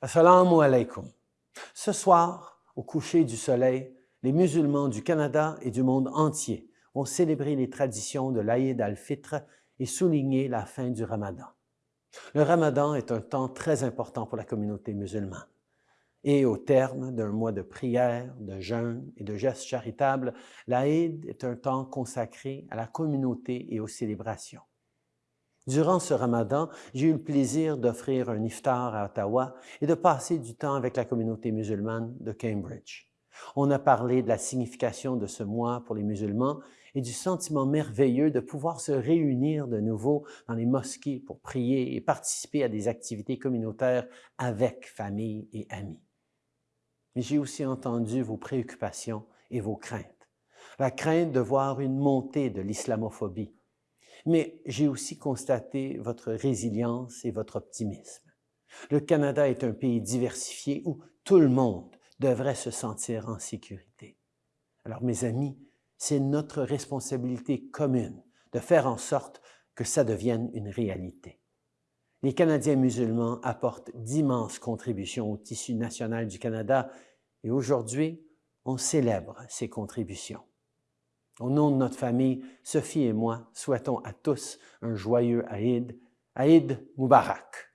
Assalamu alaikum. Ce soir, au coucher du soleil, les musulmans du Canada et du monde entier vont célébrer les traditions de l'Aïd al-Fitr et souligner la fin du Ramadan. Le Ramadan est un temps très important pour la communauté musulmane. Et au terme d'un mois de prière, de jeûne et de gestes charitables, l'Aïd est un temps consacré à la communauté et aux célébrations. Durant ce ramadan, j'ai eu le plaisir d'offrir un iftar à Ottawa et de passer du temps avec la communauté musulmane de Cambridge. On a parlé de la signification de ce mois pour les musulmans et du sentiment merveilleux de pouvoir se réunir de nouveau dans les mosquées pour prier et participer à des activités communautaires avec famille et amis. Mais j'ai aussi entendu vos préoccupations et vos craintes. La crainte de voir une montée de l'islamophobie, mais j'ai aussi constaté votre résilience et votre optimisme. Le Canada est un pays diversifié où tout le monde devrait se sentir en sécurité. Alors, mes amis, c'est notre responsabilité commune de faire en sorte que ça devienne une réalité. Les Canadiens musulmans apportent d'immenses contributions au tissu national du Canada et aujourd'hui, on célèbre ces contributions. Au nom de notre famille, Sophie et moi souhaitons à tous un joyeux Aïd, Aïd Moubarak.